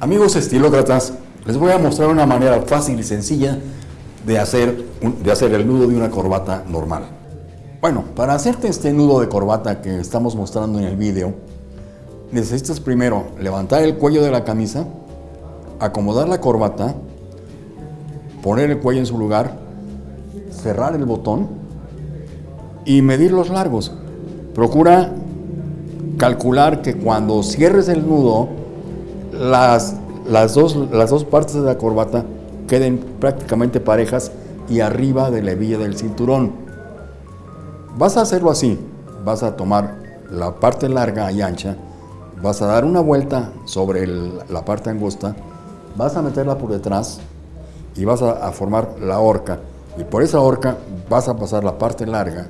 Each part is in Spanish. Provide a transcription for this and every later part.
Amigos estilócratas, les voy a mostrar una manera fácil y sencilla de hacer, de hacer el nudo de una corbata normal. Bueno, para hacerte este nudo de corbata que estamos mostrando en el vídeo, necesitas primero levantar el cuello de la camisa, acomodar la corbata, poner el cuello en su lugar, cerrar el botón y medir los largos. Procura calcular que cuando cierres el nudo, las, las, dos, las dos partes de la corbata queden prácticamente parejas y arriba de la hebilla del cinturón. Vas a hacerlo así, vas a tomar la parte larga y ancha, vas a dar una vuelta sobre la parte angosta, vas a meterla por detrás y vas a, a formar la horca. Y por esa horca vas a pasar la parte larga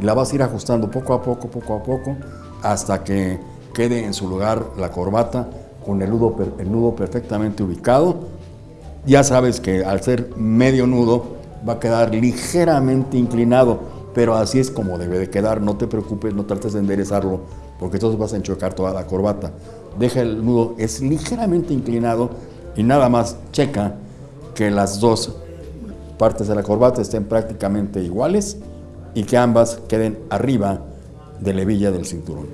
y la vas a ir ajustando poco a poco, poco a poco, hasta que quede en su lugar la corbata con el nudo, perfectamente ubicado. Ya sabes que al ser medio nudo va a quedar ligeramente inclinado, pero así es como debe de quedar. No te preocupes, no trates de enderezarlo, porque entonces vas a enchocar toda la corbata. Deja el nudo, es ligeramente inclinado y nada más checa que las dos partes de la corbata estén prácticamente iguales y que ambas queden arriba de la hebilla del cinturón.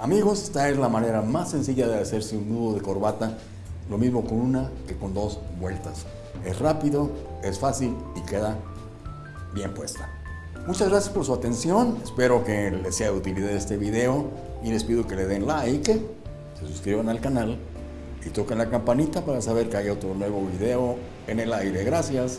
Amigos, esta es la manera más sencilla de hacerse un nudo de corbata, lo mismo con una que con dos vueltas. Es rápido, es fácil y queda bien puesta. Muchas gracias por su atención, espero que les sea de utilidad este video y les pido que le den like, se suscriban al canal y toquen la campanita para saber que hay otro nuevo video en el aire. Gracias.